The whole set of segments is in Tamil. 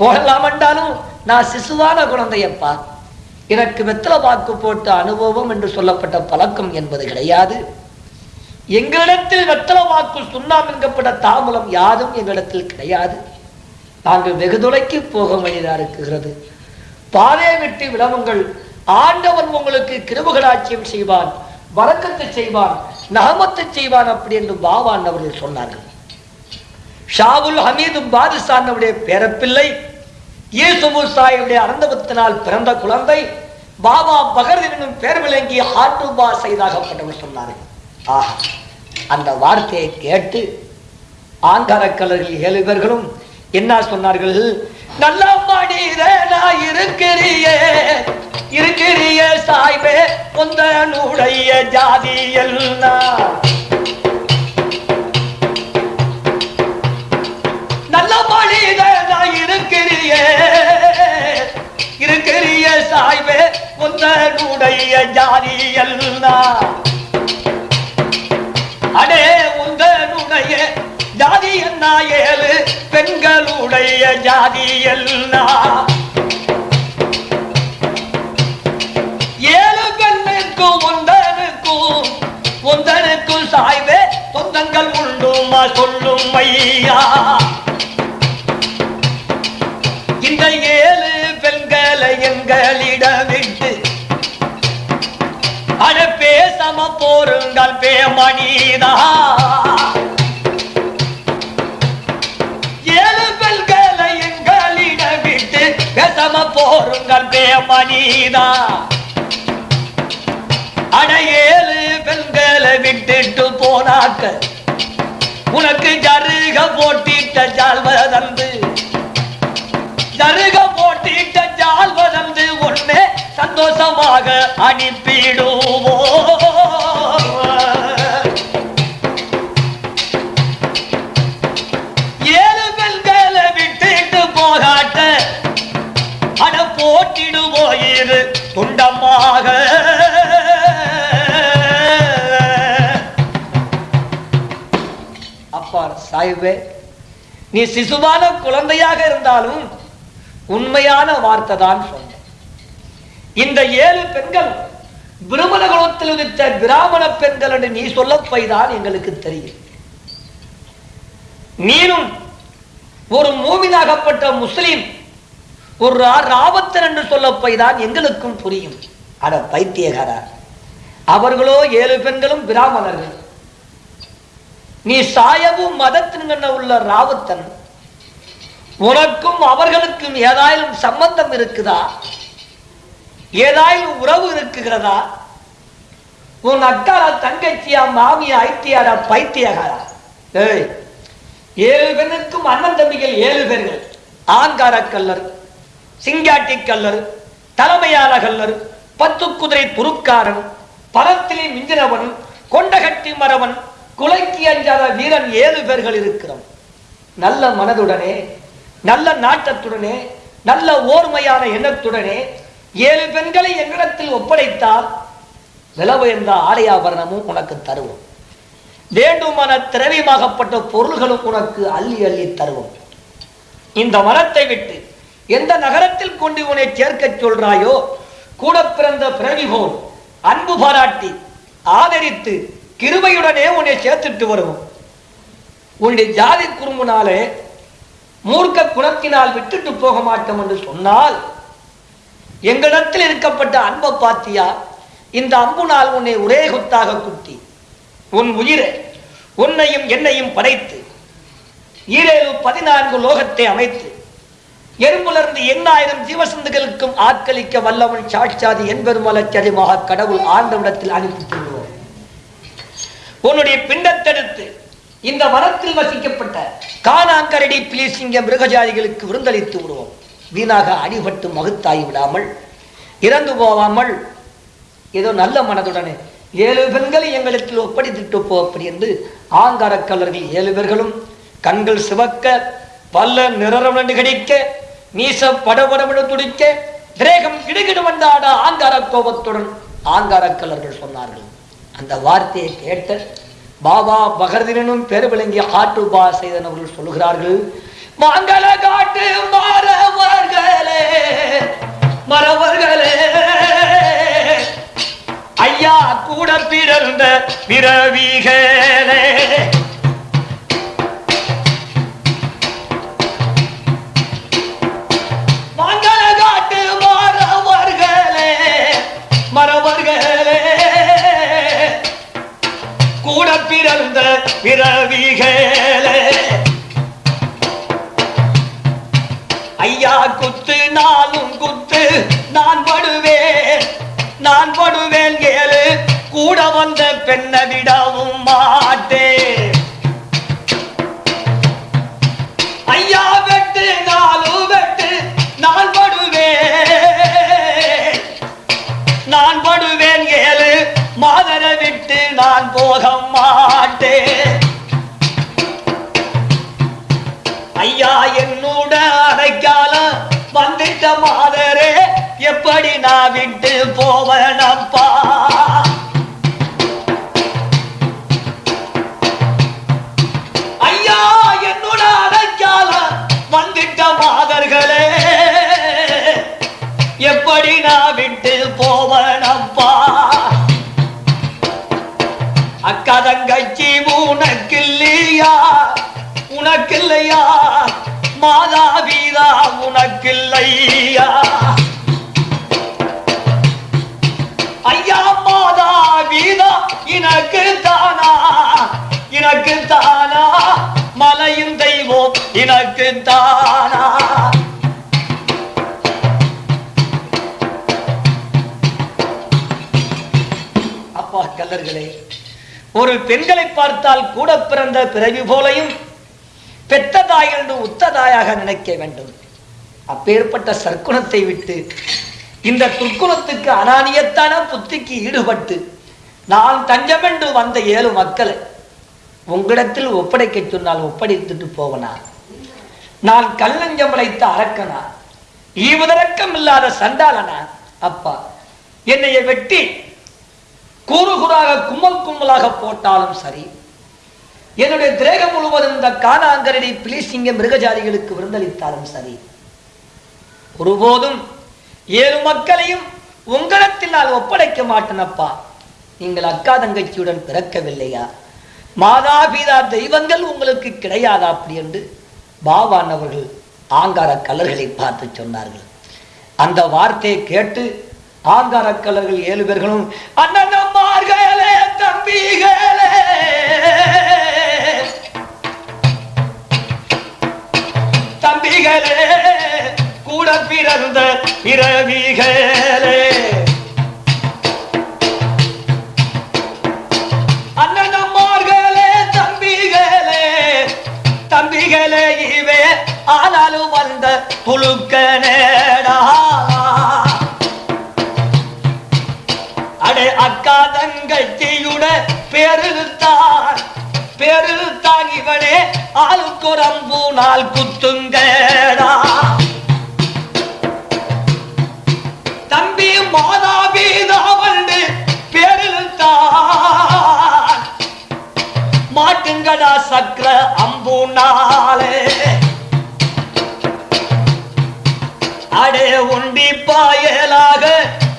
போகலாமண்டாலும் நான் சிசுவான குழந்தையப்பா. எனக்கு வெத்தலை வாக்கு போட்ட அனுபவம் என்று சொல்லப்பட்ட பழக்கம் என்பது கிடையாது. எங்களிடத்தில் வெத்தலை வாக்கு சுண்ணாம் என்கப்பட்ட தாமலம் யாதும் எங்களிடத்தில் கிடையாது. நாங்கள் வெகு தொலைக்கு போக வேண்டியதாக இருக்கிறது. பாதை விட்டு விளவுங்கள் ஆண்டவன் உங்களுக்கு கிருபுகளாட்சியம் செய்வான் வழக்கத்தை செய்வான் நகமத்தை செய்வான் அப்படி என்று பாவான் அவர்கள் சொன்னார்கள். ஷாவுல் ஹமீதும் பாதுஷானுடைய பேரப்பிள்ளை இயேசுபு சாயுடைய அனந்தபத்தினால் பிறந்த குழந்தை. பாபா பகர் என்னும் பேர் விளங்கி ஆட்டுபா செய்தாகப்பட்டவர் சொன்னார்கள் ஆஹா அந்த வார்த்தையை கேட்டு ஆங்காரக்கலர்கள் ஏழு பேர்களும் என்ன சொன்னார்கள்? நல்ல மனிதனா இருக்கிறியே இருக்கிறிய சாய்வே நூடைய ஜாதி எல்லாம். நல்ல மனிதனா இருக்கிறியே இருக்கிறிய சாய்வே உந்தனுடைய ஜாதி எல்லாம். அடே உந்தனுடைய ஜாதி என்ன ஏழு? பெண்களுடைய ஜாதி எல்லாம். ஏழு பெண்ணுக்கும் உந்தனுக்கும் உந்தனுக்கும் சாய்வே சொல்லும் ஐயா இந்த ஏழு பெண்களை எங்களிடமிட்டு அட பேசம போருங்கள் பேமணிதா. ஏழு பெண்களை எங்களிடம் விட்டு போருங்கள் பேமணிதா. அட ஏழு பெண்களை விட்டுட்டு போனாக்க உனக்கு ஜருக போட்டிட்ட ஜால்வதந்து ஜருக போட்டிட்ட ஜால்வதந்து ஒண்ணே சந்தோஷமாக அனுப்பிடுவோ ஏழு பெண்களை விட்டுட்டு போகாட்ட அட போட்டிடுவோ இரு துண்டமாக அப்பா நீ சிசுவான குழந்தையாக இருந்தாலும் உண்மையான வார்த்தை தான் சொன்ன இந்த ஏழு பெண்கள் பிரமண குலத்தில் பிராமண பெண்கள் என்று நீ சொல்லப்பைதான் எங்களுக்கு தெரியும். நீனும் ஒரு மூவினாகப்பட்ட முஸ்லீம் ஒரு ராபத்தன் என்று சொல்ல போய்தான் எங்களுக்கும் புரியும். அட பைத்தியகாரா அவர்களோ ஏழு பெண்களும் பிராமணர்கள். நீ சாயவும் மதத்தின் உள்ள ராவுத்தன். உனக்கும் அவர்களுக்கும் ஏதாயும் சம்பந்தம் இருக்குதா? ஏதாயும் உறவு இருக்குகிறதா? உன் அக்காரா தங்கச்சியா மாமியா ஐத்தியாரா பைத்தியகாரா? ஏய் ஏழு பெண்ணுக்கும் அண்ணன் தம்பிகள் ஏழு பேர்கள் ஆங்கார கல்லர் சிங்காட்டி கல்லர் தலைமையான கல்லர் பத்து குதிரை துருக்காரன் பரத்திலே மிஞ்சினவன் கொண்டகட்டி மரவன் குலைக்கு அஞ்சாத வீரன் ஏழு பேர்கள் இருக்கிறோம். நல்ல மனதுடனே நல்ல நாட்டத்துடனே நல்ல ஓர்மையான எண்ணத்துடனே ஏழு பெண்களை எங்களிடத்தில் ஒப்படைத்தால் விலவுயர்ந்த ஆடையாபரணமும் உனக்கு தருவோம். வேண்டுமான திரவியமாகப்பட்ட பொருள்களும் உனக்கு அள்ளி அள்ளி தருவோம். இந்த மனத்தை விட்டு எந்த நகரத்தில் கொண்டு உன்னை சேர்க்கச் சொல்றாயோ கூட பிறந்த பிறவி போல் அன்பு பாராட்டி ஆதரித்து கிருபையுடனே உன்னை சேர்த்துட்டு வருவோம். உன்னுடைய ஜாதி குறும்புனாலே மூர்க்க குணத்தினால் விட்டுட்டு போக மாட்டோம் என்று சொன்னால் எங்களிடத்தில் இருக்கப்பட்ட அன்பை பாத்தியா இந்த அம்புனால் உன்னை ஒரே குத்தாக குத்தி உன் உயிரை உன்னையும் என்னையும் படைத்து ஈரேழு பதினான்கு லோகத்தை அமைத்து எறும்புலர்ந்து எண்ணாயிரம் ஜீவசந்துகளுக்கும் ஆட்களிக்க வல்லவன் சாட்சாதி என்பெருமலச்சரியமாக கடவுள் ஆண்டவிடத்தில் அனுப்பி உன்னுடைய பிண்டத்தெடுத்து இந்த வனத்தில் வசிக்கப்பட்ட காணாங்கரடி பிலிசிங்க மிருகஜாதிகளுக்கு விருந்தளித்து விடுவோம். வீணாக அடிபட்டு மகுத்தாகி விடாமல் இறந்து போகாமல் ஏதோ நல்ல மனதுடனே ஏழு பெண்களை எங்களுக்கு ஒப்படைத்துட்டு போ அப்படி என்று ஆங்கார ஏழு பேர்களும் கண்கள் சிவக்க பல்ல நிறரவண்டு கிடைக்க நீச படபடமென துடிக்க திரேகம் கிடுகிடுமண்டாட ஆங்கார கோபத்துடன் ஆங்காரக்கல்லர்கள் சொன்னார்கள். அந்த வார்த்தையை கேட்ட பாபா பகர்தினும் பேர் விளங்கிய ஆட்டுபா செய்தன் அவர்கள் சொல்லுகிறார்கள் மங்கள காட்டு மரவர்களே மறவர்களே. ஐயா கூட பிறந்த பிறவிகளே பிறந்த பிறவிகளே. ஐயா குத்து நானும் குத்து நான் படுவேன் நான் படுவேன் கேளு கூட வந்த பெண்ணை விடவும் மாட்டேன். ஐயா நான் போக மாட்டேன். ஒரு பெண்களை பார்த்தால் கூட பிறந்த பிறவி போலையும் பெத்த தாய் என்று உத்த தாயாக நினைக்க வேண்டும். அப்பேற்பட்ட சற்குணத்தை விட்டு இந்த துர்க்குணத்துக்கு அனானியத்தான புத்திக்கு ஈடுபட்டு நான் தஞ்சமென்று வந்த ஏழு மக்களை உங்களிடத்தில் ஒப்படைக்க சொன்னால் ஒப்படைத்துட்டு போவனா? நான் கல்லஞ்சம் அழைத்த அரக்கனா? ஈவுதரக்கம் இல்லாத சண்டாளனா? அப்பா என்னைய வெட்டி கூறு கூறாக கும்பல் கும்பலாக போட்டாலும் சரி. என்னுடைய திரேகம் முழுவதும் இந்த காணாங்கரடி பிளீசிங்க மிருகஜாதிகளுக்கு விருந்தளித்தாலும் சரி. ஒருபோதும் ஏழு மக்களையும் உங்களிடத்தில் நான் ஒப்படைக்க மாட்டேனப்பா. நீங்கள் அக்கா தங்கச்சியுடன் பிறக்கவில்லையா? மாதாபீதா தெய்வங்கள் உங்களுக்கு கிடையாதா அப்படி என்று பாபான் அவர்கள் ஆங்கார கலர்களை பார்த்து சொன்னார்கள். அந்த வார்த்தையை கேட்டு ஆங்காரக்கலர்கள் ஏழு பேர்களும் அண்ணனம்மார்களே தம்பிகளே! தம்பிகளே கூட பிறந்த பிறவிகளே அண்ணனம்மார்களே தம்பிகளே! தம்பிகளே இவே ஆனாலும் வந்த புழுக்க நேடா! அக்கா தங்கச்சியுட பெருத்தான் பெருத்தான் இவனே ஆளுக்கு நாள் குத்துங்கடா. தம்பி மாதாபீதா வந்து பெருத்தான் மாட்டுங்கடா சக்கர அம்பு நாளே. அடே உண்டி பாயலாக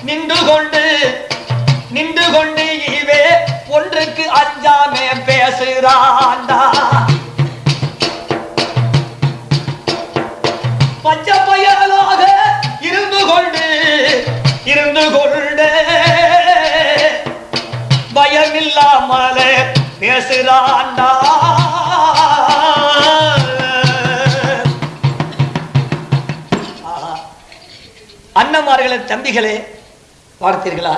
நின்று கொண்டு பயமில்லாமலே பேசுறாண்டா அண்ணமார்களே தம்பிகளே பார்த்தீர்களா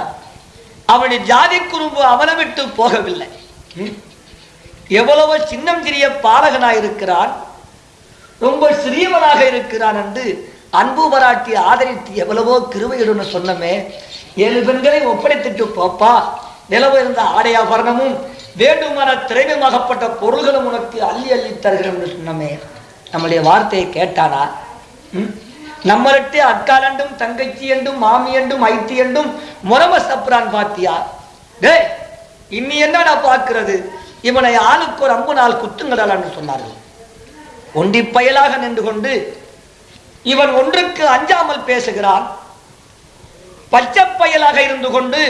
அவனுடைய ஜாதி குறும்பு அவனை விட்டு போகவில்லை. ம்? எவ்வளவு சின்னம் சிறிய பாலகனாக இருக்கிறான் ரொம்ப சிறியவனாக இருக்கிறான் என்று அன்பு பாராட்டி ஆதரித்து எவ்வளவோ கிருபையுடன் சொன்னமே ஏழு பெண்களை ஒப்படைத்துட்டு போப்பா. நிலவு இருந்த ஆடையாபரணமும் வேண்டுமான திரைவமாகப்பட்ட பொருள்களும் உனக்கு அள்ளி அள்ளி தருகிறோம் என்று சொன்னமே. நம்முடைய வார்த்தையை கேட்டானா ம்? நம்மள்கிட்ட அக்காலண்டும் தங்கச்சி என்றும் மாமி என்றும் ஐத்தி என்றும் முரம சப்ரான் பாத்தியா? டே இன்னி என்னடா பார்க்கிறது? இவனை ஆளுக்கு ஒரு அம்பு நாள் குத்துங்கடான்னு சொன்னார்கள். ஒண்டி பயலாக நின்று கொண்டு இவன் ஒன்றுக்கு அஞ்சாமல் பேசுகிறான். பச்சை பயலாக இருந்து கொண்டு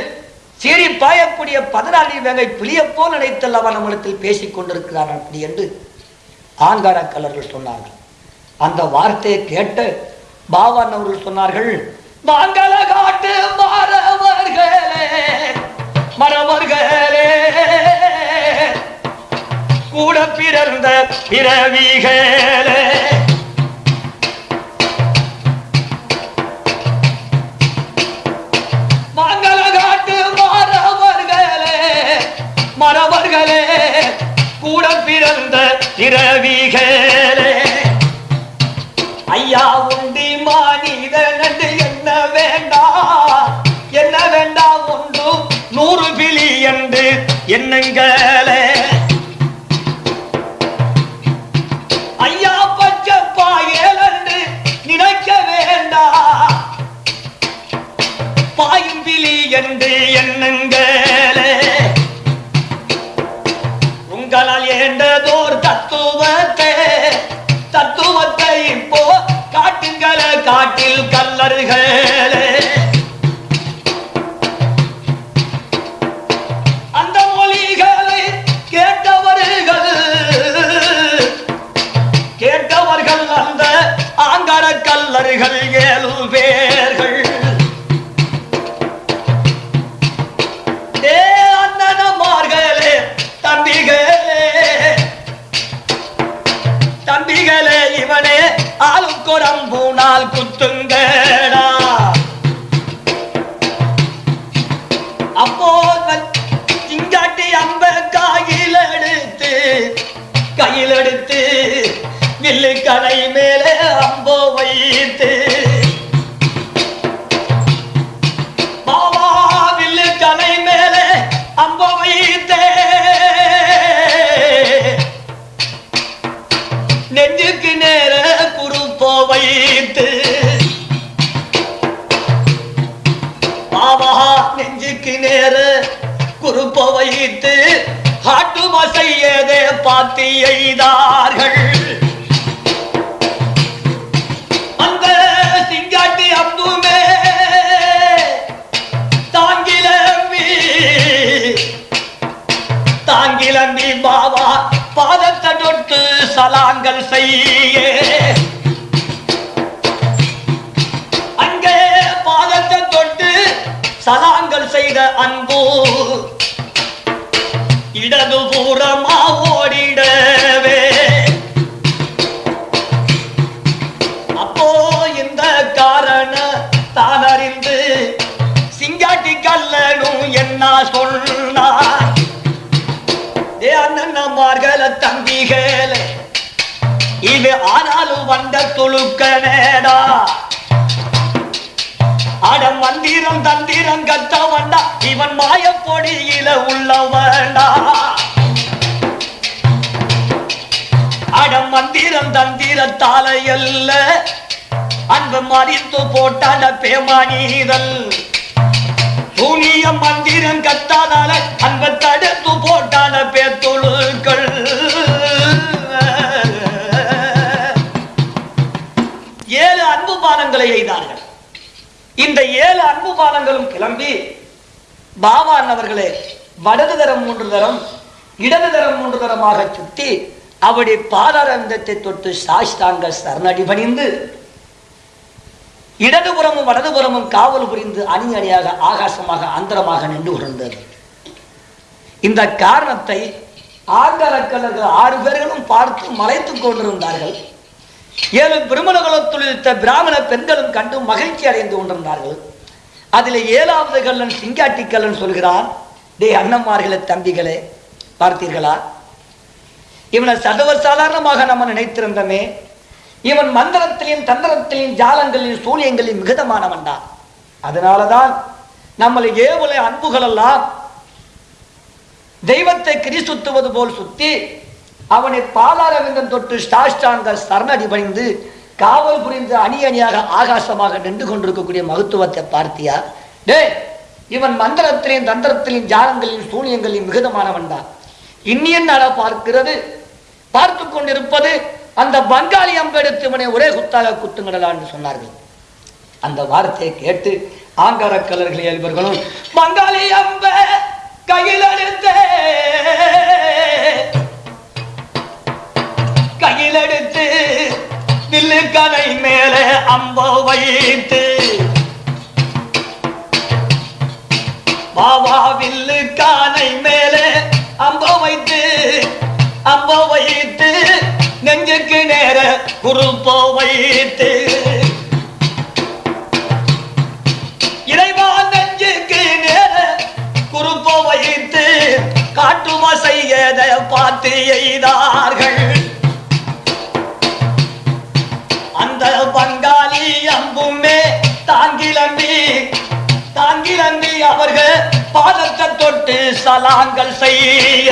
சீறி பாயக்கூடிய பதினாலு வேங்கை புளிய போல் நினைத்தல் அவன் நம்மிடத்தில் பேசிக் கொண்டிருக்கிறார் அப்படி என்று ஆங்கார கலர்கள் சொன்னார்கள். அந்த வார்த்தையை கேட்டு பாவான் அவர்கள் சொன்னார்கள் மங்கள காட்டு மரவர்களே மரவர்களே கூட பிறந்த பிறவிகளே மகளே கூட பிறந்த பிறவிகளே ஐயா உண்டி மானிதன் என்ன வேண்டா? என்ன வேண்டா ஒன்று நூறு பிலி என்று எண்ணுங்களே. ஐயா பச்சை பாயல் என்று நினைக்க வேண்டாம் பாயும் பிலி என்று எண்ணுங்களே. உங்களால் ஏண்டதோர் தத்துவத்தை தத்துவத்தை இப்போ காட்டுங்கள காட்டில் கல்லறுகளே. அந்த மொழிகளை கேட்டவர்கள் கேட்டவர்கள் அந்த ஆங்கார கல்லறுகள் ஏழு பேர்கள். ஆளுக்குரம் பூனால் குத்துங்கடா. அப்போ சிங்காட்டி அம்ப கையில் எடுத்து கையில் எடுத்து வில்லு கடை மேலே மசையதே எய்தார்கள். அந்த சிங்காட்டி அம்புமே தாங்கிலம்பி தாங்கிலம்பி பாபா பாதத்தை தொட்டு சலாங்கள் செய்ய. அங்கே பாதத்தை தொட்டு சலாங்கள் செய்த அன்பு இடதுபுறமா அண்ணன்மார்கள தம்பிகளே. இது ஆனாலும் வந்த துளுக்க நேடா அட மந்திரம் தந்திரம் கத்த வண்டா. இவன் மாய பொடியில உள்ள வேண்டா. அட மந்திரம் தந்திரத்தால அல்ல அன்பு மறித்து போட்டான பேமானீதல் புனிய மந்திரம் கத்தாதால அன்ப தடுத்து போட்டான பேத்தொழுக்கள் ஏழு அன்பு பானங்களை எய்தார்கள். இந்த ஏழு அன்பு பானங்களும் கிளம்பி பாபான் அவர்களே வடது தரம் மூன்று தரம் இடது தரம் மூன்று தரமாக சுத்தி அவருடைய பாதாரந்தத்தை தொட்டு சாஷ்டாங்க சரணடி பணிந்து இடதுபுறமும் வலதுபுறமும் காவல் புரிந்து அணி அணியாக ஆகாசமாக அந்தரமாக நின்று கொண்டிருந்தது. இந்த காரணத்தை ஆங்கலக்கலர்கள் ஆறு பேர்களும் பார்த்து மலைத்துக் கொண்டிருந்தார்கள். ஏழு பிரமணகுலத்தில் இருந்த பிராமண பெண்களும் கண்டு மகிழ்ச்சி அடைந்து கொண்டிருந்தார்கள். அதில் ஏழாவது கல்லன் சிங்காட்டி கல்லன் சொல்கிறான் டே அண்ணன்மார்களே தம்பிகளே பார்த்தீர்களா? இவனை சர்வ சாதாரணமாக நம்ம நினைத்திருந்தமே இவன் மந்திரத்திலையும் தந்திரத்திலையும் ஜாலங்களிலும் மிகுதமானவன் மிகுதமானவன்டா அதனாலதான் நம்மளை ஏவலை அன்புகள் எல்லாம் தெய்வத்தை கிரி சுத்துவது போல் சுத்தி அவனை பாலாரவிந்தம் தொட்டு சாஷ்டாங்க சரணடி பணிந்து காவல் புரிந்து அணி அணியாக ஆகாசமாக நின்று கொண்டிருக்கக்கூடிய மகத்துவத்தை பார்த்தியா? டே இவன் மந்திரத்திலையும் தந்திரத்திலையும் ஜாலங்களிலும் சூனியங்களிலும் மிகுதமானவன் தான். இன்னியன் நட பார்க்கிறது பார்த்து கொண்டிருப்பது அந்த பங்காளி அம்பெடுத்து இவனை ஒரே குத்தாக குத்துங்கடலான்னு சொன்னார்கள். அந்த வார்த்தையை கேட்டு ஆங்கார கலர்கள் இயல்பர்களும் பங்காளி அம்ப கையில் எடுத்து. கையில் எடுத்து வில்லு கதை மேலே அம்ப வைத்து. பாவா வில்லு கானை மேலே அம்ப வைத்து அம்ப வைத்து. நெஞ்சுக்கு நேர குறுப்போ வைத்து இறைவா நெஞ்சுக்கு நேர குறுப்போ வைத்து காட்டுமா செய்யத பார்த்து எய்தார்கள். அந்த பங்காளி அம்புமே தாங்கிலம்பி தாங்கிலம்பி அவர்கள் பாதத்தை தொட்டு சலாங்கள் செய்ய.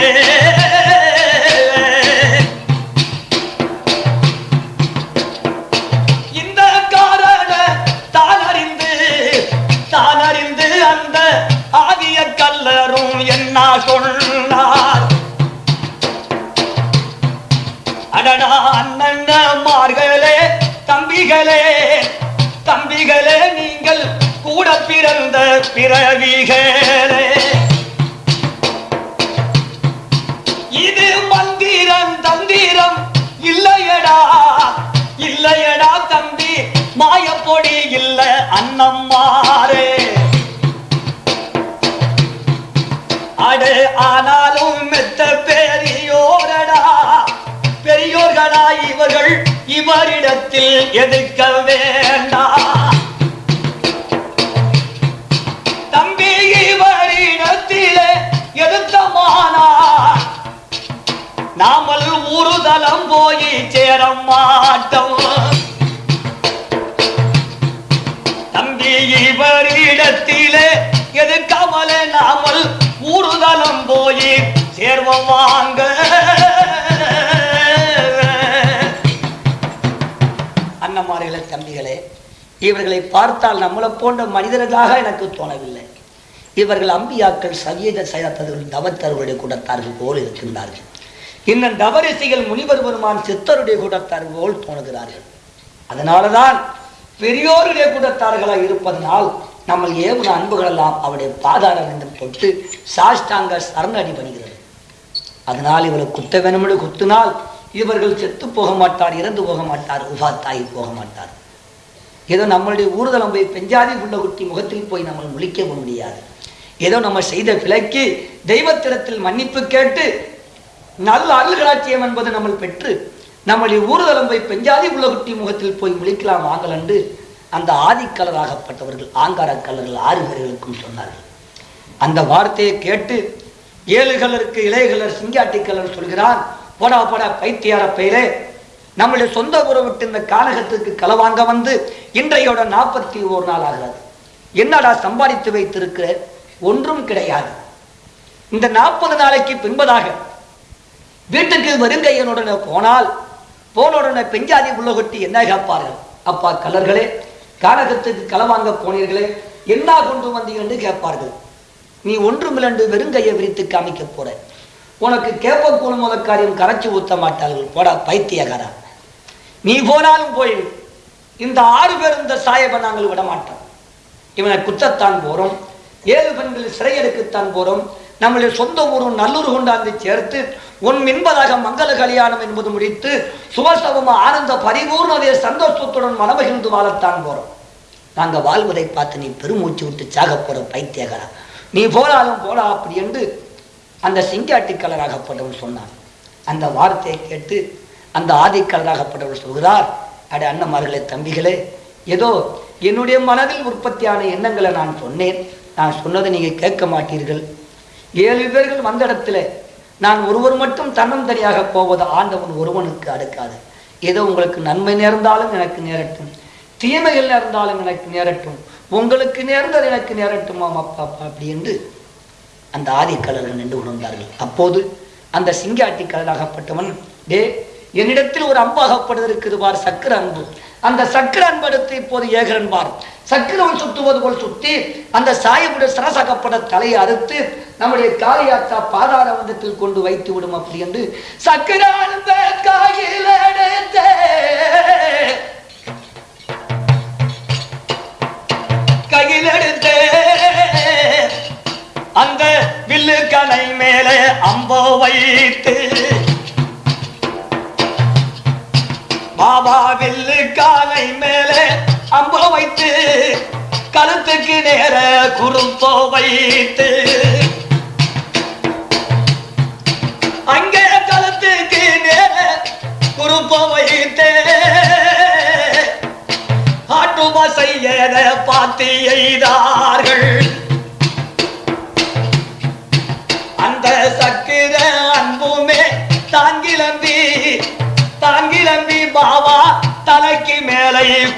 அறிந்து ஆதிய கல்லரும் என்ன சொன்னார்? அடடா அண்ணன்மார்களே தம்பிகளே தம்பிகளே நீங்கள் கூட பிறந்த பிறவிகளே. இது மந்திரம் தந்திரம் இல்லையடா இல்லையடா தம்பி மாயப்பொடி இல்ல அண்ணம்மாரே. அடு ஆனாலும் மெத்த பெரியோரடா. பெரியோர்களா இவர்கள் இவரிடத்தில் எதிர்க்க வேண்டா. தம்பி இவரிடத்திலே எதிர்த்தமானா நாமல் ஊருதலம் போய் சேர மாட்டோம் தம்பி இவரிடத்திலே எதிர்க்காமல நாமல் ஊருதலம் போய் சேர்வோம் வாங்க. அண்ணமார்களே தம்பிகளே இவர்களை பார்த்தால் நம்மளை போன்ற மனிதர்களாக எனக்கு தோணவில்லை. இவர்கள் அம்பியாக்கள் சவியத செயத்தர்கள் தவத்தருடைய கூடத்தார்கள் போல் இருக்கின்றார்கள். இன்னும் தவரிசைகள் முனிவர் பெருமான் சித்தருடைய கூடத்தார்கள் போல் தோணுகிறார்கள். அதனாலதான் பெரியோருடைய கூடத்தார்களாக இருப்பதனால் நம்ம ஏவுன அன்புகளெல்லாம் அவருடைய பாதாரவிந்தம் தொட்டு சாஷ்டாங்க சரணடி பணிகிறது அதனால் இவரை குத்த வேணும்னு குத்தினால் இவர்கள் செத்து போக மாட்டார் இறந்து போக மாட்டார் உபாத்தாகி போக மாட்டார். ஏதோ நம்மளுடைய ஊர்தலம் போய் பெஞ்சாதி உள்ள குட்டி முகத்தில் போய் நம்ம முழிக்கவும் முடியாது. ஏதோ நம்ம செய்த பிழைக்கு தெய்வத்திடத்தில் மன்னிப்பு கேட்டு நல்ல அருள்களாட்சியம் என்பது நம்ம பெற்று நம்முடைய ஊர்தலம் போய் பெஞ்சாதி உள்ள குட்டி முகத்தில் போய் முழிக்கலாம் வாங்கல் அந்த ஆதிக்கலராகப்பட்டவர்கள் ஆங்காரக்கலர்கள் ஆறு பேர்களுக்கும் சொன்னார்கள். அந்த வார்த்தையை கேட்டு ஏழு கலருக்கு இளையகலர் சிங்காட்டி கலர் சொல்கிறான் போடா போடா பைத்தியார பெயரே நம்முடைய சொந்த ஊரை விட்டு இந்த காலகத்துக்கு களவாங்க வந்து இன்றையோட நாற்பத்தி ஓரு நாள் ஆகிறது. என்னடா சம்பாதித்து வைத்திருக்கிற? ஒன்றும் கிடையாது. இந்த நாற்பது நாளைக்கு பின்பதாக வீட்டுக்கு வருங்கையனுடனே போனால் போனுடனே பெஞ்சாதி உள்ள கொட்டி என்ன கேட்பார்கள் அப்பா கலர்களே கானகத்துக்கு களவாங்க போனீர்களே என்ன கொண்டு வந்தீங்க என்று கேட்பார்கள். நீ ஒன்றுமிலண்டு வெறுங்கையை விரித்து காமிக்க போற. உனக்கு கேப்ப கூணும் முத காரியம் கரைச்சி ஊத்த மாட்டார்கள். போடா பைத்தியகாரா நீ போனாலும் போயிடு இந்த ஆறு பேர் இந்த சாயபை நாங்கள் விட மாட்டோம் இவனை குத்தத்தான் போறோம். ஏழு பெண்கள் சிறையெடுக்கத்தான் போறோம். நம்முடைய சொந்த ஊரும் நல்லூர் கொண்டாந்து சேர்த்து உன் மின்பதாக மங்கள கல்யாணம் என்பது முடித்து சுபசவம் ஆனந்த பரிபூர்ணதைய சந்தோஷத்துடன் மனமகிழ்ந்து வாழத்தான் போறோம். நாங்கள் வாழ்வதை பார்த்து நீ பெருமூச்சு விட்டு சாக போற பைத்தியகரா நீ போனாலும் போடா அப்படி என்று அந்த சிங்காட்டி கலராகப்பட்டவன் சொன்னான். அந்த வார்த்தையை கேட்டு அந்த ஆதிக்கலராகப்பட்டவர் சொல்கிறார் அட அண்ணன்மார்களே தம்பிகளே ஏதோ என்னுடைய மனதில் உற்பத்தியான எண்ணங்களை நான் சொன்னேன். நான் சொன்னதை நீங்கள் கேட்க மாட்டீர்கள். ஏழு பேர்கள் வந்த இடத்துல நான் ஒருவர் மட்டும் தன்னம் தனியாக போவது ஆண்டவன் ஒருவனுக்கு அடுக்காது. ஏதோ உங்களுக்கு நன்மை நேர்ந்தாலும் எனக்கு நேரட்டும். தீமைகள் நேர்ந்தாலும் எனக்கு நேரட்டும். உங்களுக்கு நேர்ந்தது எனக்கு நேரட்டுமாம் அப்பா அப்பா அப்படி என்று அந்த ஆதிக்கலர்கள் நின்று உணர்ந்தார்கள். அப்போது அந்த சிங்காட்டி கலராகப்பட்டவன் டே என்னிடத்தில் ஒரு அம்பு அகப்படுவதற்கு பார் சக்கர அன்பு அந்த சக்கர படுத்து இப்போது ஏகரன்பார் சக்கரம் சுத்துவது போல் சுத்தி அந்த சாயமுடைய சரசகப்பட தலையை அறுத்து நம்முடைய காளியாத்தா பாதாள வந்தத்தில் கொண்டு வைத்து விடும் அப்படி என்று சக்கர அன்பை கையில் எடுத்தே. எடுத்து. அந்த வில்லு கலை மேலே அம்போ வைத்து பாபா வில்லு காலை மேலே அம்போ வைத்து கழுத்துக்கு நேர குறும்போ வைத்து. அங்கே கழுத்துக்கு நேர குறும்போ வைத்து. ஆட்டுமா செய்யத பார்த்து எய்தார்கள்.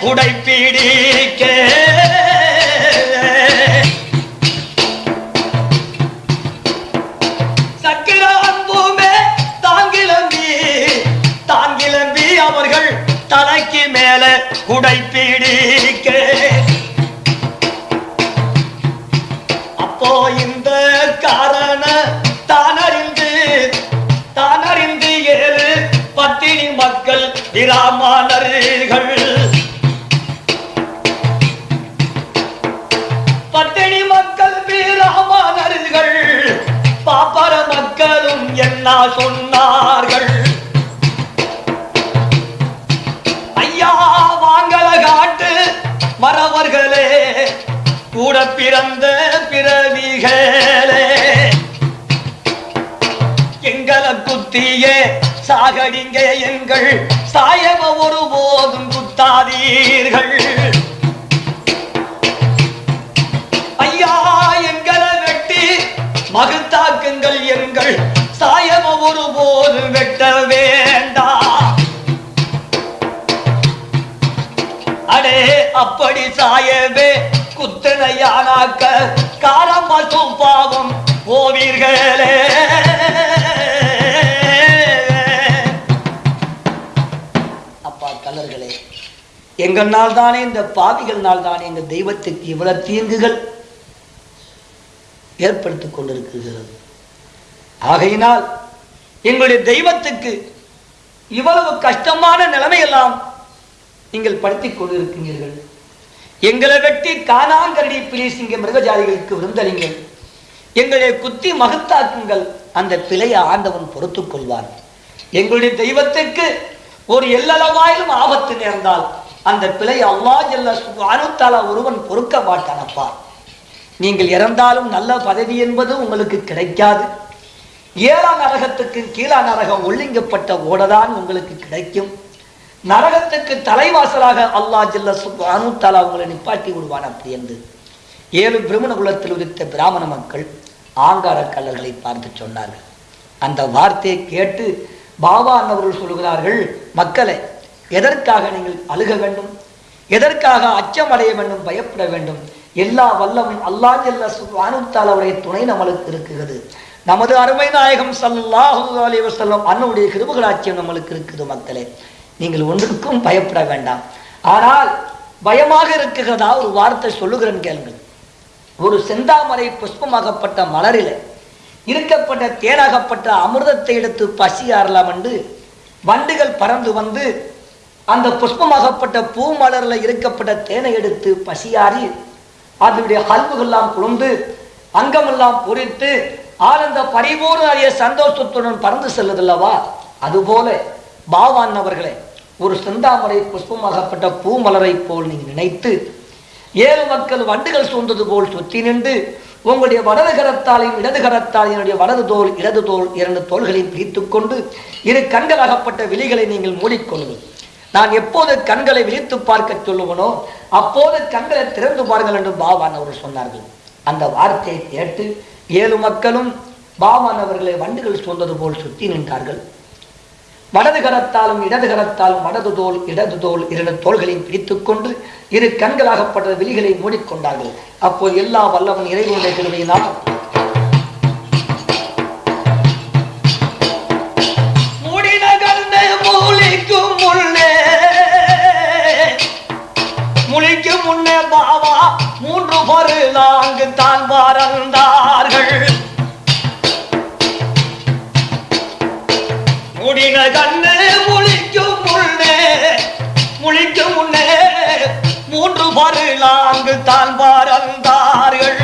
குடை பிடிக்க காக்க காலம் மட்டும் பாவம் போவீர்களே. அப்பா கலர்களே எங்கள்னால் தானே இந்த பாவிகள்னால் தானே எங்க தெய்வத்துக்கு இவ்வளவு தீங்குகள் ஏற்படுத்திக் கொண்டிருக்கிறது. ஆகையினால் எங்களுடைய தெய்வத்துக்கு இவ்வளவு கஷ்டமான நிலைமையெல்லாம் நீங்கள் படுத்திக் கொண்டிருக்கிறீர்கள். எங்களை வெட்டி காணாங்கரடி பிளீசிங்க மிருகஜாதிகளுக்கு விருந்தளிங்கள் எங்களை குத்தி மகத்தாக்குங்கள். அந்த பிழையை ஆண்டவன் பொறுத்துக் கொள்வான் எங்களுடைய தெய்வத்துக்கு ஒரு எல்லளவாயிலும் ஆபத்து நேர்ந்தால் அந்த பிழையை அல்லா ஜல்ல அனுத்தாலா ஒருவன் பொறுக்க மாட்டானப்பா. நீங்கள் இறந்தாலும் நல்ல பதவி என்பது உங்களுக்கு கிடைக்காது. ஏழாம் நரகத்துக்கு கீழா நரகம் ஒழுங்கப்பட்ட ஓடதான் உங்களுக்கு கிடைக்கும். நரகத்துக்கு தலைவாசலாக அல்லாஹ் ஜல்ல அனுத்தாலா உங்களை நிப்பாட்டி விடுவான் அப்படி என்று ஏழு பிரம்மண குலத்தில் உதித்த பிராமண மக்கள் ஆங்கார கல்லர்களை பார்த்து சொன்னார்கள். அந்த வார்த்தையை கேட்டு பாபா அன்னவர்கள் சொல்கிறார்கள் மக்களை எதற்காக நீங்கள் அழுக வேண்டும்? எதற்காக அச்சம் அடைய வேண்டும்? பயப்பட வேண்டும்? எல்லா வல்லமும் அல்லா ஜல்ல சுபானுத்தாலவுடைய துணை நம்மளுக்கு இருக்கிறது. நமது அருமை நாயகம் சல்லாஹு அலி வசல்லம் அன்னுடைய கிருபுகளாட்சியம் நம்மளுக்கு இருக்குது மக்களே. நீங்கள் ஒன்றுக்கும் பயப்பட வேண்டாம். ஆனால் பயமாக இருக்குகிறதா ஒரு வார்த்தை சொல்லுகிறேன் கேளுங்கள். ஒரு செந்தாமரை புஷ்பமாகப்பட்ட மலரில் இருக்கப்பட்ட தேனாகப்பட்ட அமிர்தத்தை எடுத்து பசியாறலாம் என்று வண்டுகள் பறந்து வந்து அந்த புஷ்பமாகப்பட்ட பூ மலரில் இருக்கப்பட்ட தேனை எடுத்து பசியாறி அதனுடைய ஹல்புகள்லாம் குழுந்து அங்கமெல்லாம் பொறித்து ஆனந்த பரிபூர்ண அறிய சந்தோஷத்துடன் பறந்து செல்லுதல்லவா? அதுபோல பாவான் அவர்களே ஒரு செந்தாமரை புஷ்பமாகப்பட்ட பூமலரை போல் நீங்கள் நினைத்து ஏழு மக்கள் வண்டுகள் சூழ்ந்தது போல் சுத்தி நின்று உங்களுடைய வலது கரத்தாலையும் இடது கரத்தால் என்னுடைய வலது தோல் இடது தோல் இரண்டு தோள்களையும் பிரித்து கொண்டு இரு கண்களாகப்பட்ட விழிகளை நீங்கள் மூடிக்கொள்ளுங்கள். நான் எப்போது கண்களை விழித்து பார்க்க சொல்லுவனோ அப்போது கண்களை திறந்து பாருங்கள் என்று பாவான் அவர்கள் சொன்னார்கள். அந்த வார்த்தையை கேட்டு ஏழு மக்களும் பாவான் அவர்களை வண்டுகள் சூழ்ந்தது போல் சுத்தி நின்றார்கள். வலது கரத்தாலும் இடது கரத்தாலும் வலது தோல் இடது தோல் இரண்டு தோள்களையும் பிடித்துக் கொண்டு இரு கண்களாகப்பட்ட விழிகளை மூடிக்கொண்டார்கள். அப்போது எல்லா வல்லவன் இறைவனுடைய கிருமையினால் முடின முன்னே முன்னே பாவா மூன்று பருளாங்கு தான் பறந்தார்கள் முடின கண்ணு முழிக்கும் முன்னே முழிக்கும் முன்னே மூன்று பருளாங்கு தான் பறந்தார்கள்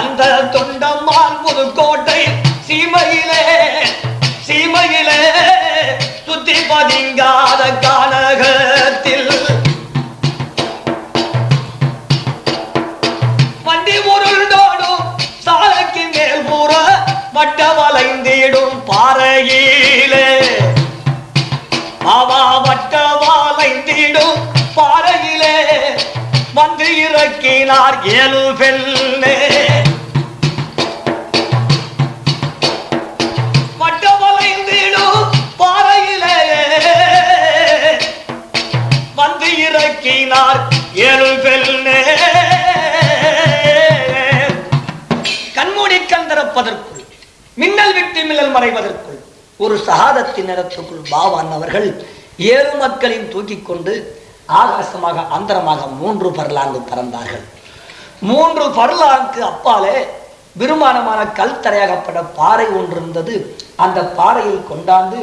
அந்த தொண்டம்மாள் புதுக்கோட்டை சீமையிலே சீமையிலே சுத்தி பதிங்காத கானகத்தில் மீண்டும் பாறையிலே வந்து இறக்கினார் ஏழு பெண்ணே. வந்து இறக்கினார் ஏழு பெண்ணே. கண்மூடி கந்தரப்பதற்குள் மின்னல் விட்டு மின்னல் மறைவதற்குள் ஒரு சகாதத்தின் நிறத்துக்குள் பாவான் அவர்கள் ஏழு மக்களையும் தூக்கி கொண்டு ஆகாசமாக அந்தரமாக மூன்று பரலாங்கு பறந்தார்கள். மூன்று பரலாங்கு அப்பாலே விருமானமான கல் தரையாகப்பட்ட பாறை ஒன்று இருந்தது அந்த பாறையில் கொண்டாந்து